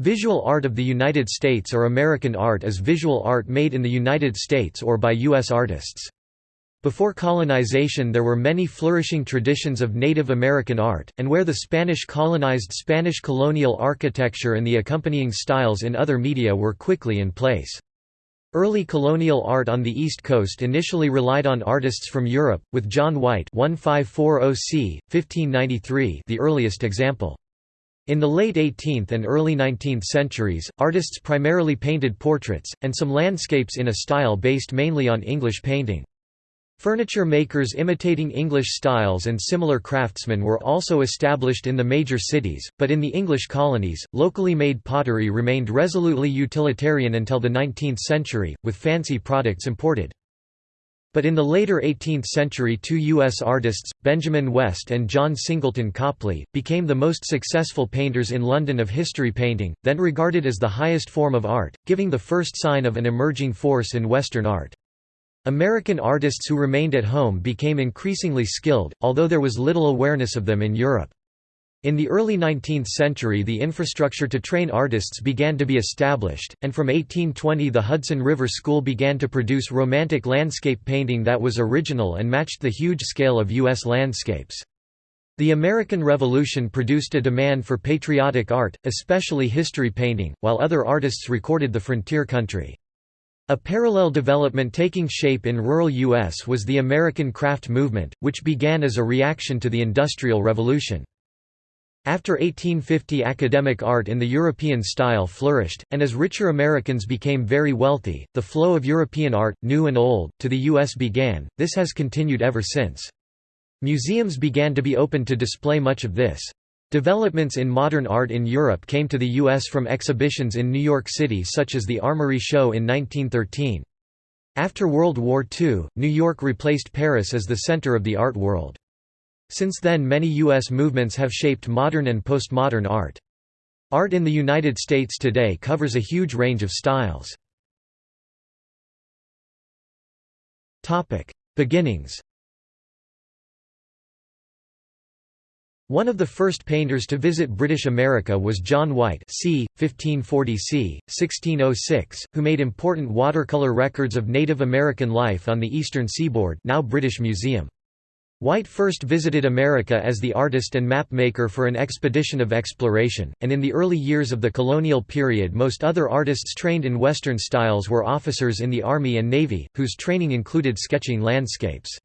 Visual art of the United States or American art is visual art made in the United States or by U.S. artists. Before colonization there were many flourishing traditions of Native American art, and where the Spanish colonized Spanish colonial architecture and the accompanying styles in other media were quickly in place. Early colonial art on the East Coast initially relied on artists from Europe, with John White 1540 c. 1593 the earliest example. In the late 18th and early 19th centuries, artists primarily painted portraits, and some landscapes in a style based mainly on English painting. Furniture makers imitating English styles and similar craftsmen were also established in the major cities, but in the English colonies, locally made pottery remained resolutely utilitarian until the 19th century, with fancy products imported. But in the later 18th century two U.S. artists, Benjamin West and John Singleton Copley, became the most successful painters in London of history painting, then regarded as the highest form of art, giving the first sign of an emerging force in Western art. American artists who remained at home became increasingly skilled, although there was little awareness of them in Europe. In the early 19th century the infrastructure to train artists began to be established, and from 1820 the Hudson River School began to produce romantic landscape painting that was original and matched the huge scale of U.S. landscapes. The American Revolution produced a demand for patriotic art, especially history painting, while other artists recorded the frontier country. A parallel development taking shape in rural U.S. was the American craft movement, which began as a reaction to the Industrial Revolution. After 1850 academic art in the European style flourished, and as richer Americans became very wealthy, the flow of European art, new and old, to the U.S. began, this has continued ever since. Museums began to be open to display much of this. Developments in modern art in Europe came to the U.S. from exhibitions in New York City such as the Armory Show in 1913. After World War II, New York replaced Paris as the center of the art world. Since then many U.S. movements have shaped modern and postmodern art. Art in the United States today covers a huge range of styles. Beginnings One of the first painters to visit British America was John White c. 1540 c. 1606, who made important watercolor records of Native American life on the eastern seaboard now British Museum. White first visited America as the artist and map maker for an expedition of exploration, and in the early years of the colonial period most other artists trained in Western styles were officers in the Army and Navy, whose training included sketching landscapes.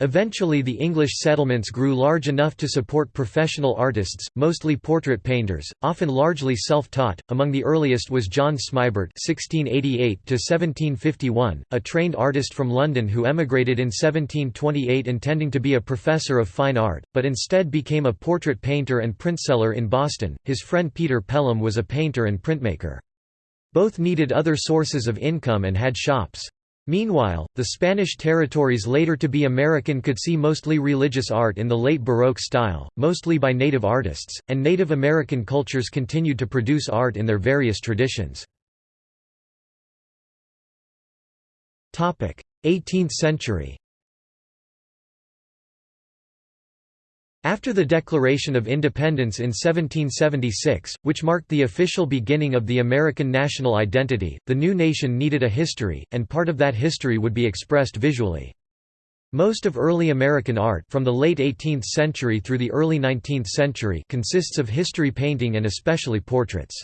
Eventually the English settlements grew large enough to support professional artists, mostly portrait painters, often largely self-taught. Among the earliest was John Smibert (1688–1751), a trained artist from London who emigrated in 1728 intending to be a professor of fine art, but instead became a portrait painter and printseller in Boston. His friend Peter Pelham was a painter and printmaker. Both needed other sources of income and had shops. Meanwhile, the Spanish territories later to be American could see mostly religious art in the late Baroque style, mostly by Native artists, and Native American cultures continued to produce art in their various traditions. 18th century After the Declaration of Independence in 1776, which marked the official beginning of the American national identity, the new nation needed a history, and part of that history would be expressed visually. Most of early American art from the late 18th century through the early 19th century consists of history painting and especially portraits.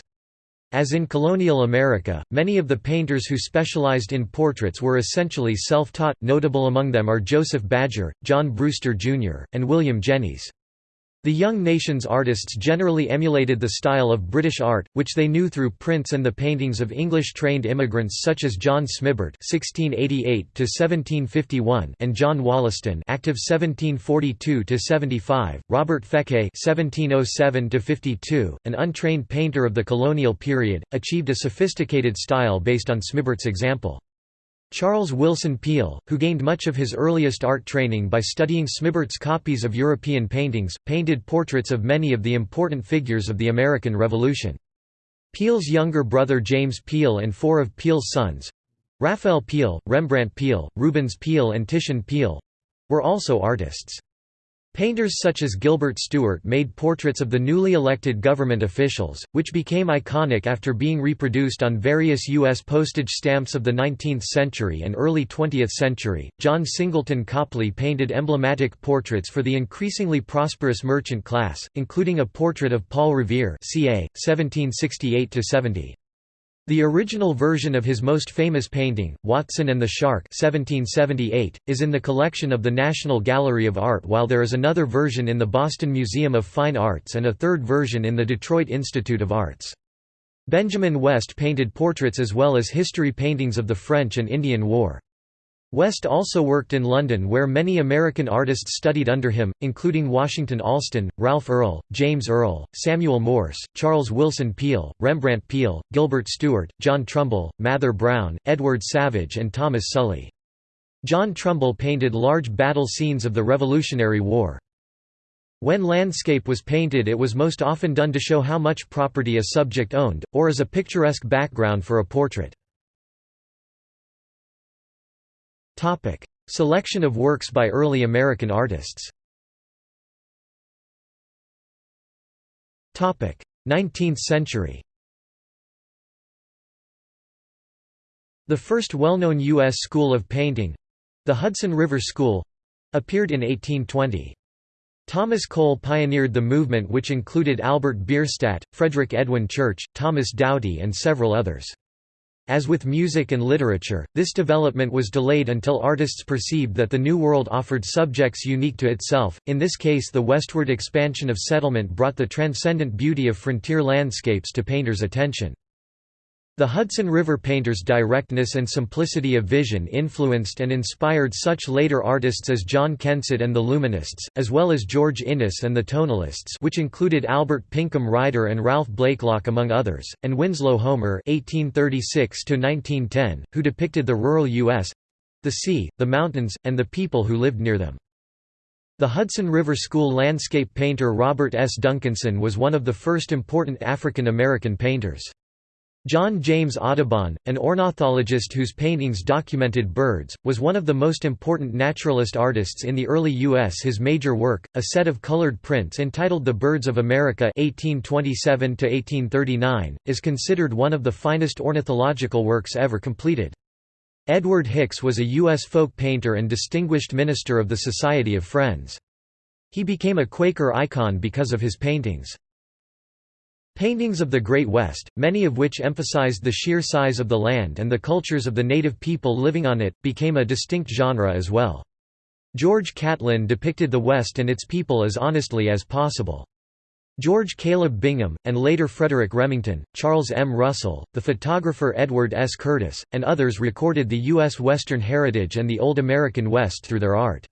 As in colonial America, many of the painters who specialized in portraits were essentially self-taught, notable among them are Joseph Badger, John Brewster Jr., and William Jennys. The young nation's artists generally emulated the style of British art, which they knew through prints and the paintings of English-trained immigrants such as John Smibert (1688–1751) and John Wollaston (active 1742–75), Robert Feke (1707–52), an untrained painter of the colonial period, achieved a sophisticated style based on Smibert's example. Charles Willson Peale, who gained much of his earliest art training by studying Smibert's copies of European paintings, painted portraits of many of the important figures of the American Revolution. Peale's younger brother James Peale and four of Peale's sons—Raphael Peale, Rembrandt Peale, Rubens Peale and Titian Peale—were also artists. Painters such as Gilbert Stuart made portraits of the newly elected government officials, which became iconic after being reproduced on various U.S. postage stamps of the 19th century and early 20th century. John Singleton Copley painted emblematic portraits for the increasingly prosperous merchant class, including a portrait of Paul Revere, ca. 1768 70. The original version of his most famous painting, Watson and the Shark 1778, is in the collection of the National Gallery of Art while there is another version in the Boston Museum of Fine Arts and a third version in the Detroit Institute of Arts. Benjamin West painted portraits as well as history paintings of the French and Indian War. West also worked in London where many American artists studied under him, including Washington Allston, Ralph Earl, James Earl, Samuel Morse, Charles Willson Peale, Rembrandt Peale, Gilbert Stuart, John Trumbull, Mather Brown, Edward Savage and Thomas Sully. John Trumbull painted large battle scenes of the Revolutionary War. When landscape was painted it was most often done to show how much property a subject owned, or as a picturesque background for a portrait. Topic: Selection of works by early American artists. Topic: 19th century. The first well-known U.S. school of painting—the Hudson River School—appeared in 1820. Thomas Cole pioneered the movement which included Albert Bierstadt, Frederick Edwin Church, Thomas Doughty and several others. As with music and literature, this development was delayed until artists perceived that the New World offered subjects unique to itself, in this case the westward expansion of settlement brought the transcendent beauty of frontier landscapes to painters' attention. The Hudson River painters' directness and simplicity of vision influenced and inspired such later artists as John Kensett and the Luminists, as well as George Inness and the Tonalists which included Albert Pinkham Ryder and Ralph Blakelock among others, and Winslow Homer (1836–1910), who depicted the rural U.S.—the sea, the mountains, and the people who lived near them. The Hudson River School landscape painter Robert S. Duncanson was one of the first important African American painters. John James Audubon, an ornithologist whose paintings documented birds, was one of the most important naturalist artists in the early U.S. His major work, a set of colored prints entitled The Birds of America 1827 is considered one of the finest ornithological works ever completed. Edward Hicks was a U.S. folk painter and distinguished minister of the Society of Friends. He became a Quaker icon because of his paintings. Paintings of the Great West, many of which emphasized the sheer size of the land and the cultures of the native people living on it, became a distinct genre as well. George Catlin depicted the West and its people as honestly as possible. George Caleb Bingham, and later Frederick Remington, Charles M. Russell, the photographer Edward S. Curtis, and others recorded the U.S. Western heritage and the Old American West through their art.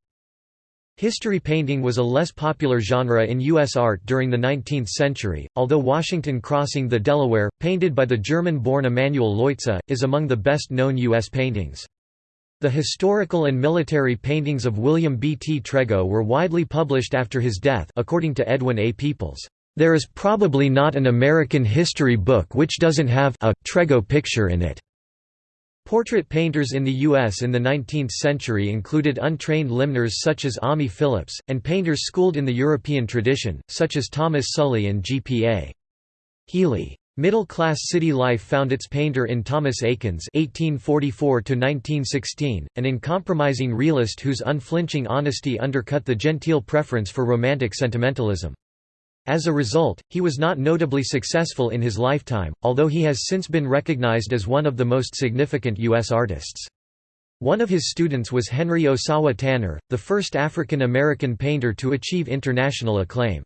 History painting was a less popular genre in U.S. art during the 19th century, although Washington Crossing the Delaware, painted by the German-born Emanuel Leutze, is among the best-known U.S. paintings. The historical and military paintings of William B. T. Trego were widely published after his death according to Edwin A. Peeples. There is probably not an American history book which doesn't have a Trego picture in it. Portrait painters in the U.S. in the 19th century included untrained limners such as Ammi Phillips, and painters schooled in the European tradition, such as Thomas Sully and G.P.A. Healy. Middle-class city life found its painter in Thomas Eakins (1844–1916), an uncompromising realist whose unflinching honesty undercut the genteel preference for romantic sentimentalism. As a result, he was not notably successful in his lifetime, although he has since been recognized as one of the most significant U.S. artists. One of his students was Henry Osawa Tanner, the first African American painter to achieve international acclaim.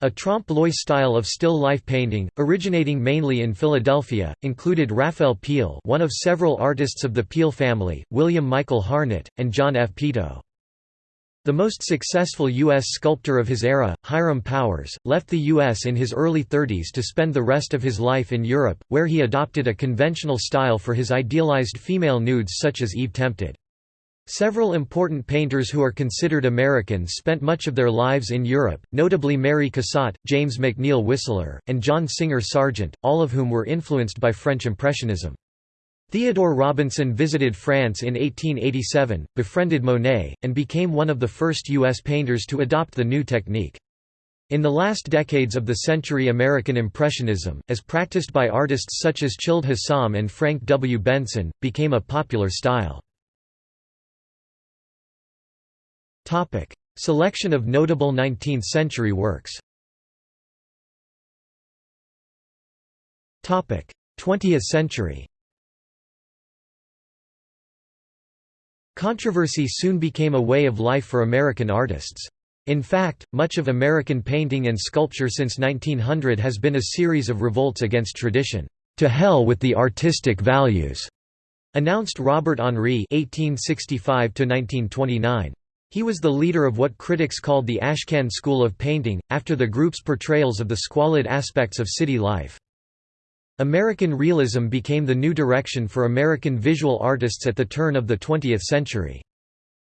A trompe-l'oeil style of still life painting, originating mainly in Philadelphia, included Raphael Peale one of several artists of the Peale family, William Michael Harnett, and John F. Peto. The most successful U.S. sculptor of his era, Hiram Powers, left the U.S. in his early 30s to spend the rest of his life in Europe, where he adopted a conventional style for his idealized female nudes such as Eve Tempted. Several important painters who are considered Americans spent much of their lives in Europe, notably Mary Cassatt, James McNeill Whistler, and John Singer Sargent, all of whom were influenced by French Impressionism. Theodore Robinson visited France in 1887, befriended Monet, and became one of the first U.S. painters to adopt the new technique. In the last decades of the century American Impressionism, as practiced by artists such as Childe Hassam and Frank W. Benson, became a popular style. Selection of notable 19th-century works 20th century Controversy soon became a way of life for American artists. In fact, much of American painting and sculpture since 1900 has been a series of revolts against tradition. "'To hell with the artistic values' announced Robert Henri (1865–1929). He was the leader of what critics called the Ashcan school of painting, after the group's portrayals of the squalid aspects of city life. American realism became the new direction for American visual artists at the turn of the 20th century.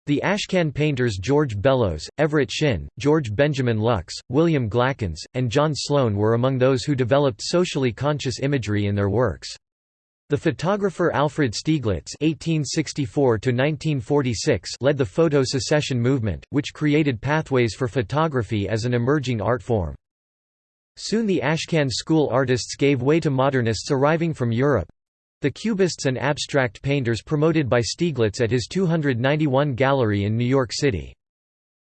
The Ashcan painters George Bellows, Everett Shinn, George Benjamin Luks, William Glackens, and John Sloan were among those who developed socially conscious imagery in their works. The photographer Alfred Stieglitz (1864–1946) led the photo secession movement, which created pathways for photography as an emerging art form. Soon the Ashcan school artists gave way to modernists arriving from Europe—the Cubists and abstract painters promoted by Stieglitz at his 291 Gallery in New York City.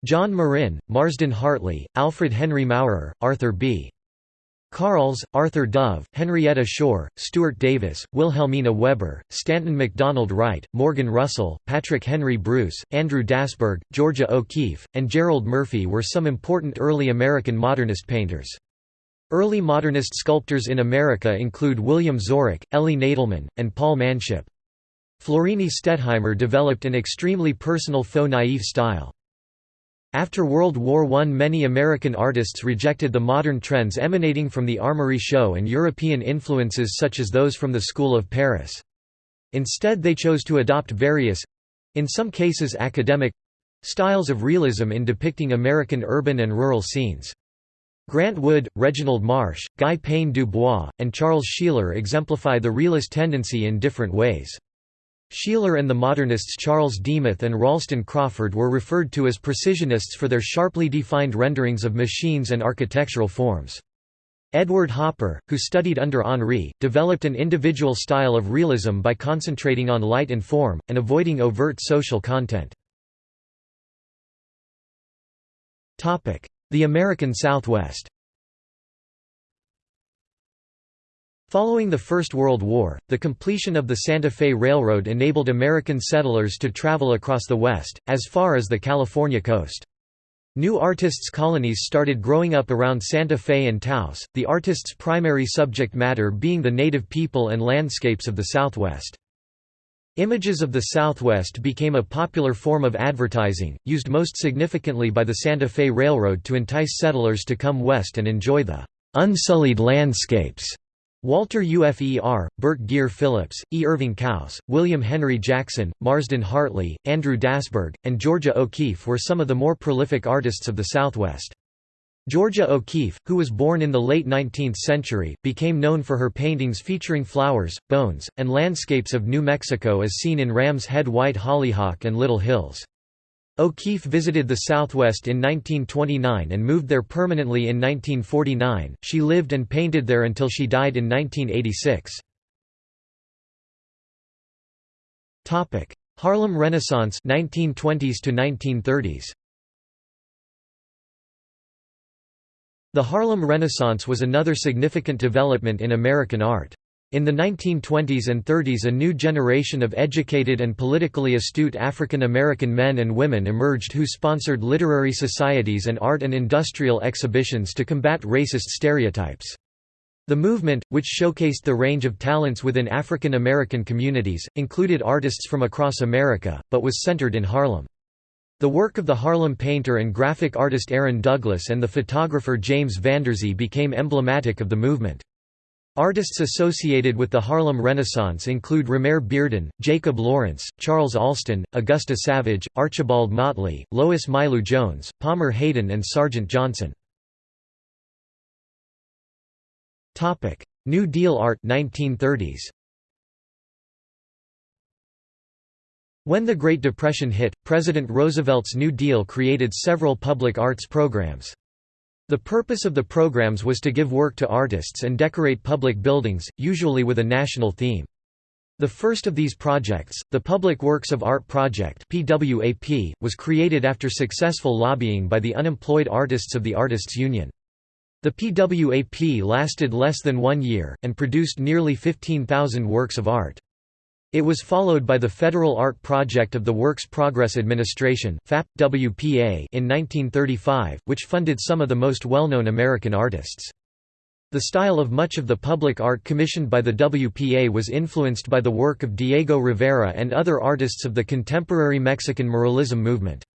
John Marin, Marsden Hartley, Alfred Henry Maurer, Arthur B. Carles, Arthur Dove, Henrietta Shore, Stuart Davis, Wilhelmina Weber, Stanton MacDonald Wright, Morgan Russell, Patrick Henry Bruce, Andrew Dasburg, Georgia O'Keeffe, and Gerald Murphy were some important early American modernist painters. Early modernist sculptors in America include William Zorach, Elie Nadelman, and Paul Manship. Florine Stettheimer developed an extremely personal faux naïf style. After World War I many American artists rejected the modern trends emanating from the Armory show and European influences such as those from the School of Paris. Instead they chose to adopt various—in some cases academic—styles of realism in depicting American urban and rural scenes. Grant Wood, Reginald Marsh, Guy Pène du Bois, and Charles Sheeler exemplify the realist tendency in different ways. Sheeler and the modernists Charles Demuth and Ralston Crawford were referred to as precisionists for their sharply defined renderings of machines and architectural forms. Edward Hopper, who studied under Henri, developed an individual style of realism by concentrating on light and form, and avoiding overt social content. The American Southwest Following the First World War, the completion of the Santa Fe Railroad enabled American settlers to travel across the West, as far as the California coast. New artists' colonies started growing up around Santa Fe and Taos, the artists' primary subject matter being the native people and landscapes of the Southwest. Images of the Southwest became a popular form of advertising, used most significantly by the Santa Fe Railroad to entice settlers to come west and enjoy the unsullied landscapes. Walter Ufer, Bert Geer Phillips, E. Irving Couse, William Henry Jackson, Marsden Hartley, Andrew Dasburg, and Georgia O'Keeffe were some of the more prolific artists of the Southwest. Georgia O'Keeffe, who was born in the late 19th century, became known for her paintings featuring flowers, bones, and landscapes of New Mexico as seen in Ram's Head White Hollyhock and Little Hills. O'Keeffe visited the Southwest in 1929 and moved there permanently in 1949. She lived and painted there until she died in 1986. Topic: Harlem Renaissance 1920s to 1930s. The Harlem Renaissance was another significant development in American art. In the 1920s and 30s a new generation of educated and politically astute African American men and women emerged who sponsored literary societies and art and industrial exhibitions to combat racist stereotypes. The movement, which showcased the range of talents within African American communities, included artists from across America, but was centered in Harlem. The work of the Harlem painter and graphic artist Aaron Douglas and the photographer James Vanderzee became emblematic of the movement. Artists associated with the Harlem Renaissance include Romare Bearden, Jacob Lawrence, Charles Alston, Augusta Savage, Archibald Motley, Lois Mailou Jones, Palmer Hayden and Sargent Johnson. New Deal art 1930s. When the Great Depression hit, President Roosevelt's New Deal created several public arts programs. The purpose of the programs was to give work to artists and decorate public buildings, usually with a national theme. The first of these projects, the Public Works of Art Project (PWAP), was created after successful lobbying by the unemployed artists of the Artists Union. The PWAP lasted less than one year, and produced nearly 15,000 works of art. It was followed by the Federal Art Project of the Works Progress Administration WPA in 1935, which funded some of the most well-known American artists. The style of much of the public art commissioned by the WPA was influenced by the work of Diego Rivera and other artists of the contemporary Mexican muralism movement.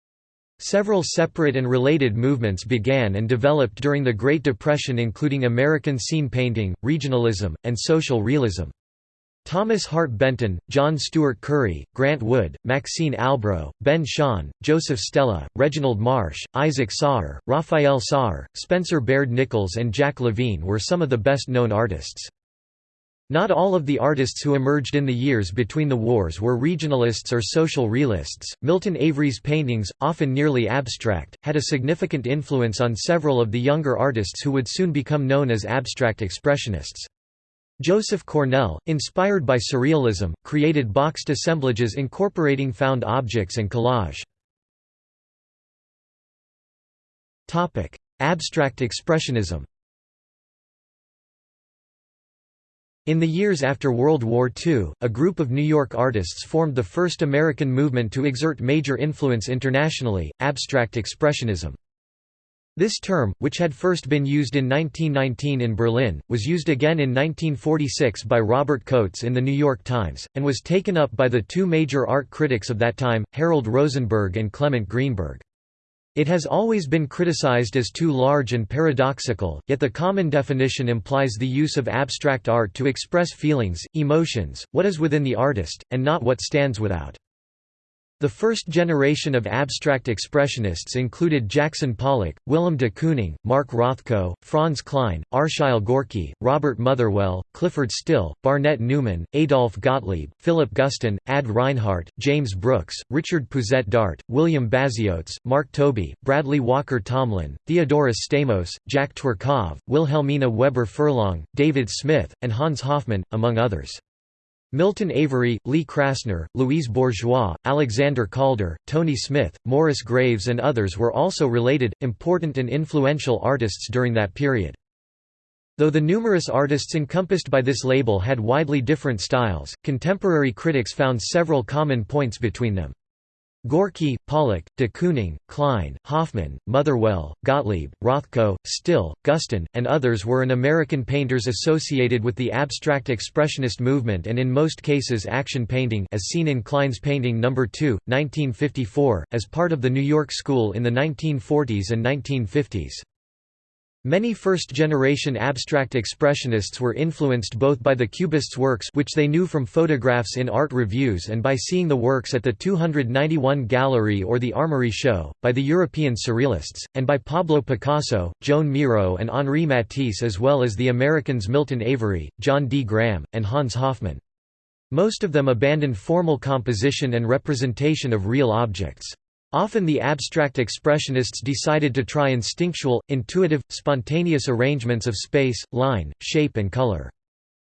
Several separate and related movements began and developed during the Great Depression including American scene painting, regionalism, and social realism. Thomas Hart Benton, John Steuart Curry, Grant Wood, Maxine Albro, Ben Shahn, Joseph Stella, Reginald Marsh, Isaac Soyer, Raphael Soyer, Spencer Baird Nichols and Jack Levine were some of the best-known artists. Not all of the artists who emerged in the years between the wars were regionalists or social realists. Milton Avery's paintings, often nearly abstract, had a significant influence on several of the younger artists who would soon become known as abstract expressionists. Joseph Cornell, inspired by Surrealism, created boxed assemblages incorporating found objects and collage. Abstract Expressionism In the years after World War II, a group of New York artists formed the first American movement to exert major influence internationally, Abstract Expressionism. This term, which had first been used in 1919 in Berlin, was used again in 1946 by Robert Coates in The New York Times, and was taken up by the two major art critics of that time, Harold Rosenberg and Clement Greenberg. It has always been criticized as too large and paradoxical, yet the common definition implies the use of abstract art to express feelings, emotions, what is within the artist, and not what stands without. The first generation of abstract expressionists included Jackson Pollock, Willem de Kooning, Mark Rothko, Franz Kline, Arshile Gorky, Robert Motherwell, Clyfford Still, Barnett Newman, Adolf Gottlieb, Philip Guston, Ad Reinhardt, James Brooks, Richard Pousette-Dart, William Baziotes, Mark Tobey, Bradley Walker Tomlin, Theodorus Stamos, Jack Tworkov, Wilhelmina Weber Furlong, David Smith, and Hans Hofmann, among others. Milton Avery, Lee Krasner, Louise Bourgeois, Alexander Calder, Tony Smith, Morris Graves and others were also related, important and influential artists during that period. Though the numerous artists encompassed by this label had widely different styles, contemporary critics found several common points between them. Gorky, Pollock, de Kooning, Kline, Hofmann, Motherwell, Gottlieb, Rothko, Still, Guston, and others were an American painters associated with the abstract expressionist movement and in most cases action painting as seen in Kline's painting No. 2, 1954, as part of the New York School in the 1940s and 1950s. Many first-generation abstract expressionists were influenced both by the Cubists' works which they knew from photographs in art reviews and by seeing the works at the 291 Gallery or the Armory Show, by the European Surrealists, and by Pablo Picasso, Joan Miro and Henri Matisse as well as the Americans Milton Avery, John D. Graham, and Hans Hofmann. Most of them abandoned formal composition and representation of real objects. Often the abstract expressionists decided to try instinctual, intuitive, spontaneous arrangements of space, line, shape and color.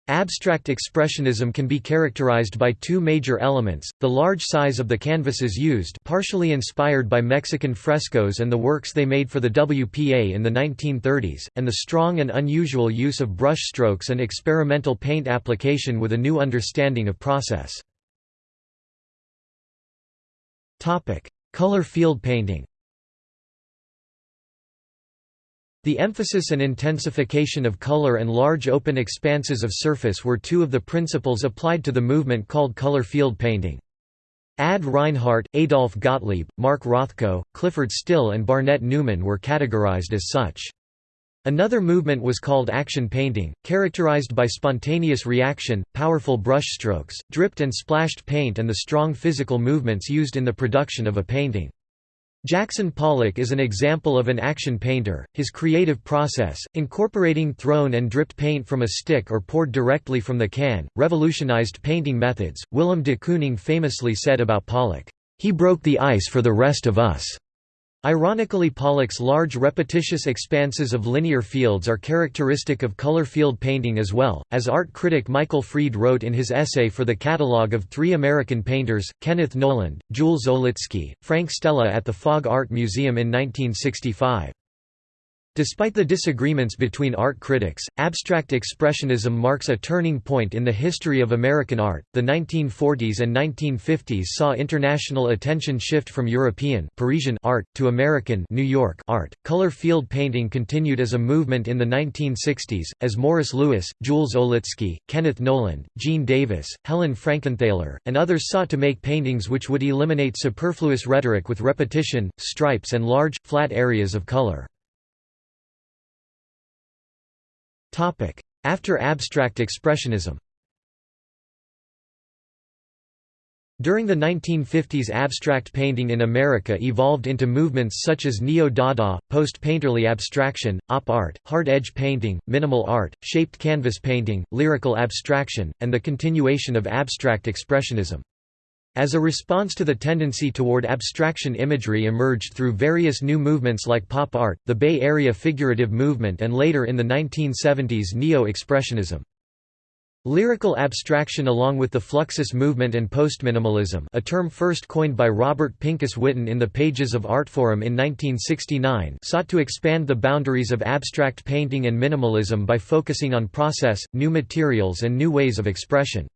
Abstract expressionism can be characterized by two major elements, the large size of the canvases used partially inspired by Mexican frescoes and the works they made for the WPA in the 1930s, and the strong and unusual use of brush strokes and experimental paint application with a new understanding of process. Color field painting The emphasis and intensification of color and large open expanses of surface were two of the principles applied to the movement called color field painting. Ad Reinhardt, Adolf Gottlieb, Mark Rothko, Clyfford Still and Barnett Newman were categorized as such. Another movement was called action painting, characterized by spontaneous reaction, powerful brushstrokes, dripped and splashed paint and the strong physical movements used in the production of a painting. Jackson Pollock is an example of an action painter. His creative process, incorporating thrown and dripped paint from a stick or poured directly from the can, revolutionized painting methods. Willem de Kooning famously said about Pollock, "He broke the ice for the rest of us." Ironically Pollock's large repetitious expanses of linear fields are characteristic of color field painting as well, as art critic Michael Fried wrote in his essay for the catalogue of three American painters, Kenneth Noland, Jules Olitski, Frank Stella at the Fogg Art Museum in 1965. Despite the disagreements between art critics, abstract expressionism marks a turning point in the history of American art. The 1940s and 1950s saw international attention shift from European Parisian art to American New York art. Color field painting continued as a movement in the 1960s as Morris Louis, Jules Olitski, Kenneth Noland, Gene Davis, Helen Frankenthaler, and others sought to make paintings which would eliminate superfluous rhetoric with repetition, stripes and large flat areas of color. After abstract expressionism During the 1950s abstract painting in America evolved into movements such as neo-Dada, post-painterly abstraction, op art, hard-edge painting, minimal art, shaped canvas painting, lyrical abstraction, and the continuation of abstract expressionism. As a response to the tendency toward abstraction imagery emerged through various new movements like pop art, the Bay Area figurative movement and later in the 1970s Neo-Expressionism. Lyrical abstraction along with the Fluxus movement and postminimalism a term first coined by Robert Pincus Witten in the pages of Artforum in 1969 sought to expand the boundaries of abstract painting and minimalism by focusing on process, new materials and new ways of expression.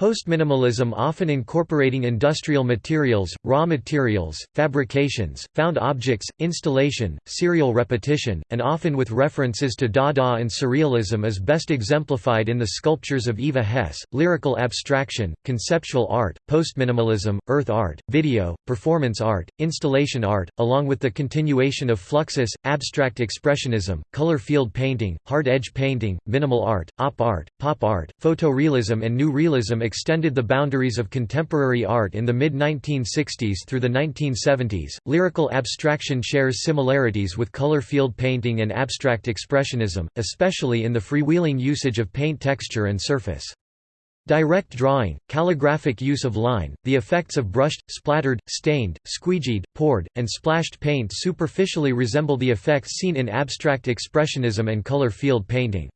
Postminimalism often incorporating industrial materials, raw materials, fabrications, found objects, installation, serial repetition, and often with references to Dada and Surrealism is best exemplified in the sculptures of Eva Hesse, lyrical abstraction, conceptual art, postminimalism, earth art, video, performance art, installation art, along with the continuation of Fluxus, abstract expressionism, color field painting, hard-edge painting, minimal art, op art, pop art, photorealism and new realism extended the boundaries of contemporary art in the mid-1960s through the 1970s. Lyrical abstraction shares similarities with color field painting and abstract expressionism, especially in the freewheeling usage of paint texture and surface. Direct drawing, calligraphic use of line, the effects of brushed, splattered, stained, squeegeed, poured, and splashed paint superficially resemble the effects seen in abstract expressionism and color field painting.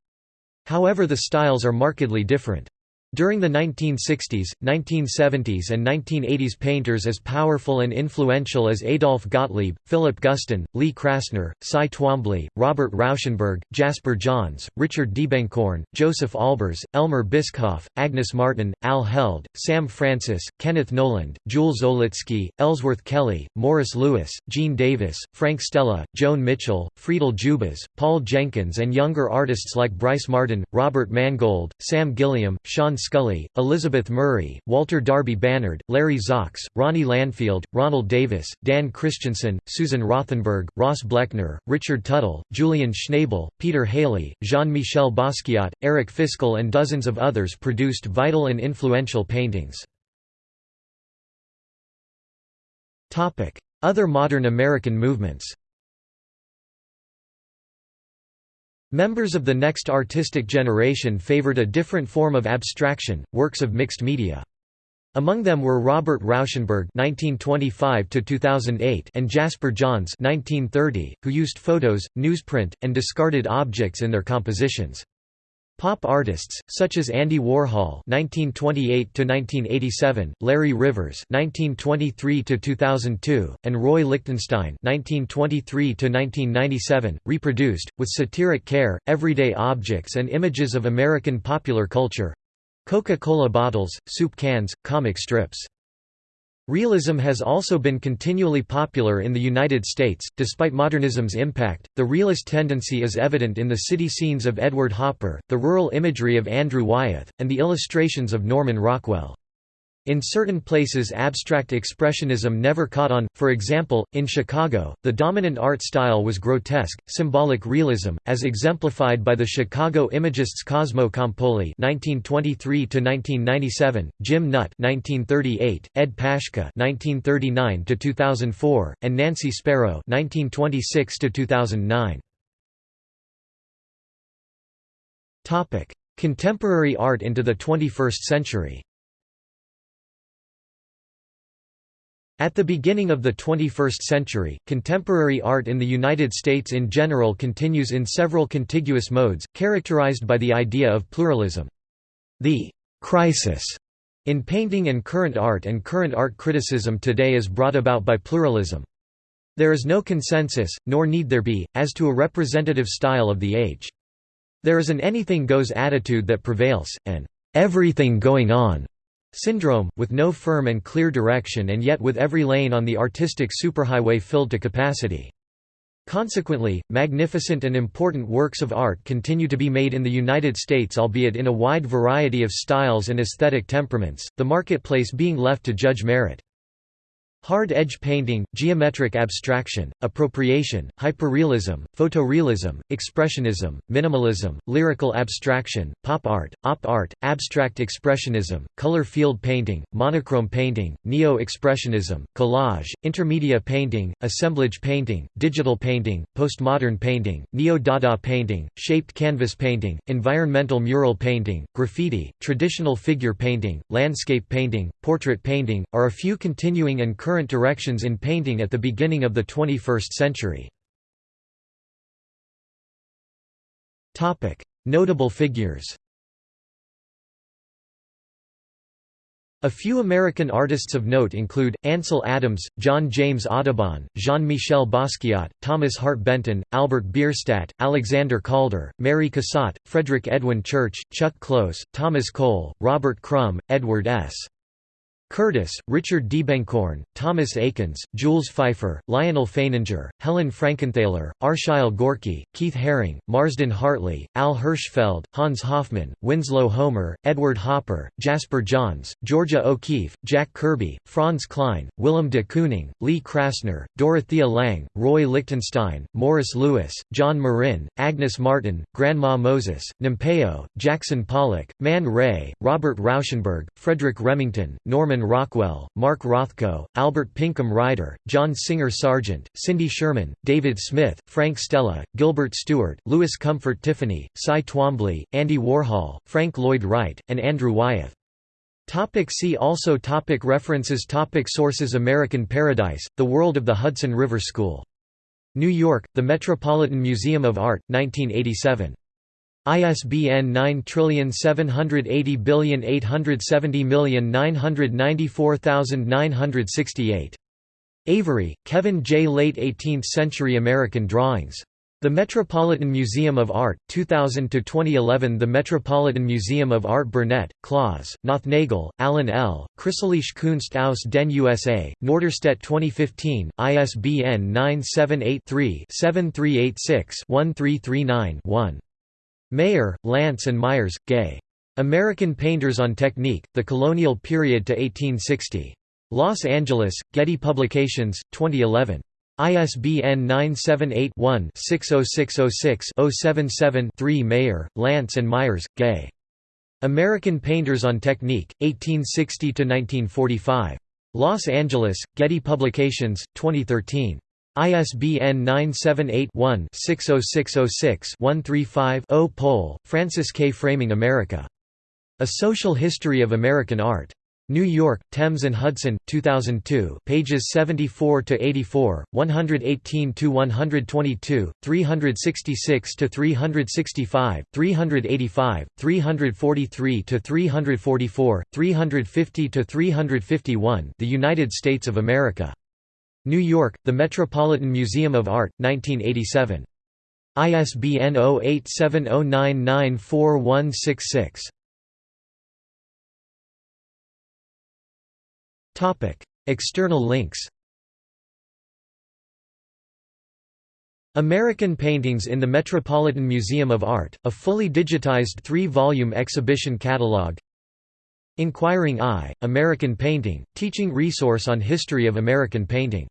However the styles are markedly different. During the 1960s, 1970s and 1980s painters as powerful and influential as Adolf Gottlieb, Philip Guston, Lee Krasner, Cy Twombly, Robert Rauschenberg, Jasper Johns, Richard Diebenkorn, Josef Albers, Elmer Bischoff, Agnes Martin, Al Held, Sam Francis, Kenneth Noland, Jules Olitski, Ellsworth Kelly, Morris Louis, Gene Davis, Frank Stella, Joan Mitchell, Friedel Dzubas, Paul Jenkins and younger artists like Brice Marden, Robert Mangold, Sam Gilliam, Sean Scully, Elizabeth Murray, Walter Darby Bannard, Larry Zox, Ronnie Landfield, Ronald Davis, Dan Christensen, Susan Rothenberg, Ross Bleckner, Richard Tuttle, Julian Schnabel, Peter Halley, Jean-Michel Basquiat, Eric Fischl and dozens of others produced vital and influential paintings. Other modern American movements Members of the next artistic generation favored a different form of abstraction, works of mixed media. Among them were Robert Rauschenberg (1925–2008) and Jasper Johns (1930), who used photos, newsprint, and discarded objects in their compositions. Pop artists, such as Andy Warhol (1928–1987), Larry Rivers (1923–2002), and Roy Lichtenstein (1923–1997), reproduced, with satiric care, everyday objects and images of American popular culture—Coca-Cola bottles, soup cans, comic strips. Realism has also been continually popular in the United States. Despite modernism's impact, the realist tendency is evident in the city scenes of Edward Hopper, the rural imagery of Andrew Wyeth, and the illustrations of Norman Rockwell. In certain places abstract expressionism never caught on, for example, in Chicago, the dominant art style was grotesque, symbolic realism, as exemplified by the Chicago Imagists Cosmo Campoli (1923–1997), Jim Nutt (1938), Ed Paschke (1939–2004), and Nancy Spero (1926–2009). Topic: Contemporary art into the 21st century. At the beginning of the 21st century, contemporary art in the United States in general continues in several contiguous modes, characterized by the idea of pluralism. The «crisis» in painting and current art and current art criticism today is brought about by pluralism. There is no consensus, nor need there be, as to a representative style of the age. There is an anything goes attitude that prevails, an everything going on syndrome, with no firm and clear direction and yet with every lane on the artistic superhighway filled to capacity. Consequently, magnificent and important works of art continue to be made in the United States albeit in a wide variety of styles and aesthetic temperaments, the marketplace being left to judge merit. Hard-edge painting, geometric abstraction, appropriation, hyperrealism, photorealism, expressionism, minimalism, lyrical abstraction, pop art, op art, abstract expressionism, color field painting, monochrome painting, neo-expressionism, collage, intermedia painting, assemblage painting, digital painting, postmodern painting, neo-dada painting, shaped canvas painting, environmental mural painting, graffiti, traditional figure painting, landscape painting, portrait painting, are a few continuing and current current directions in painting at the beginning of the 21st century. Notable figures A few American artists of note include, Ansel Adams, John James Audubon, Jean-Michel Basquiat, Thomas Hart Benton, Albert Bierstadt, Alexander Calder, Mary Cassatt, Frederick Edwin Church, Chuck Close, Thomas Cole, Robert Crumb, Edward S. Curtis, Richard Diebenkorn, Thomas Eakins, Jules Feiffer, Lyonel Feininger, Helen Frankenthaler, Arshile Gorky, Keith Haring, Marsden Hartley, Al Hirschfeld, Hans Hofmann, Winslow Homer, Edward Hopper, Jasper Johns, Georgia O'Keeffe, Jack Kirby, Franz Kline, Willem de Kooning, Lee Krasner, Dorothea Lange, Roy Lichtenstein, Morris Louis, John Marin, Agnes Martin, Grandma Moses, Nampeyo, Jackson Pollock, Man Ray, Robert Rauschenberg, Frederick Remington, Norman Rockwell, Mark Rothko, Albert Pinkham Ryder, John Singer Sargent, Cindy Sherman, David Smith, Frank Stella, Gilbert Stuart, Louis Comfort Tiffany, Cy Twombly, Andy Warhol, Frank Lloyd Wright, and Andrew Wyeth. Topic see also topic References topic Sources American Paradise, The World of the Hudson River School. New York, The Metropolitan Museum of Art, 1987. ISBN 9780870994968. Avery, Kevin J. Late 18th-century American Drawings. The Metropolitan Museum of Art, 2000–2011 The Metropolitan Museum of Art Burnett, Claus, Nothnagel, Alan L., Chrysalis Kunst aus den USA, Norderstedt 2015, ISBN 978 3 7386 1339 Mayer, Lance and Myers, Gay. American Painters on Technique, The Colonial Period to 1860. Los Angeles, Getty Publications, 2011. ISBN 978-1-60606-077-3 Mayer, Lance and Myers, Gay. American Painters on Technique, 1860–1945. Los Angeles, Getty Publications, 2013. ISBN 978-1-60606-135-0 Pohl, Frances K. Framing America. A Social History of American Art. New York, Thames and Hudson, 2002 pages 74–84, 118–122, 366–365, 385, 343–344, 350–351 The United States of America. New York, The Metropolitan Museum of Art, 1987. ISBN 0870994166. External links American Paintings in the Metropolitan Museum of Art, a fully digitized three-volume exhibition catalog Inquiring Eye, American Painting, teaching resource on history of American painting